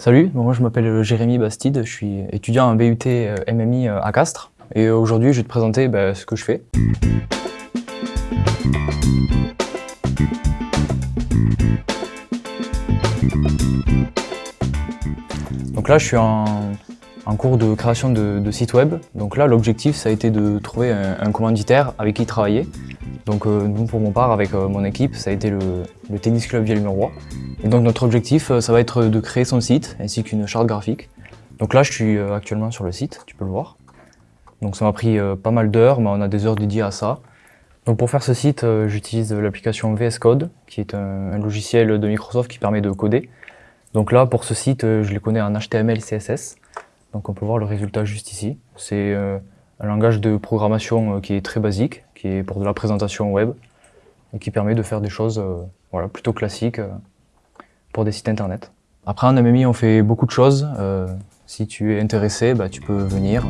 Salut, moi je m'appelle Jérémy Bastide, je suis étudiant en BUT euh, MMI euh, à Castres et aujourd'hui je vais te présenter bah, ce que je fais. Donc là je suis en, cours de création de, site web. Donc là l'objectif ça a été de trouver un commanditaire avec qui travailler donc euh, nous, pour mon part, avec euh, mon équipe, ça a été le, Tennis Club Vielle-Murois. Et donc notre objectif, euh, ça va être de créer son site, ainsi qu'une charte graphique. Donc là, je suis actuellement sur le site, tu peux le voir. Donc ça m'a pris pas mal d'heures, mais on a des heures dédiées à ça. Donc pour faire ce site, j'utilise l'application VS Code, qui est un, logiciel de Microsoft qui permet de coder. Donc là, pour ce site, je le connais en HTML, CSS. Donc on peut voir le résultat juste ici. C'est un langage de programmation euh, qui est très basique, qui est pour de la présentation web, et qui permet de faire des choses euh, voilà, plutôt classiques euh, pour des sites internet. Après en MMI on fait beaucoup de choses, si tu es intéressé bah, tu peux venir.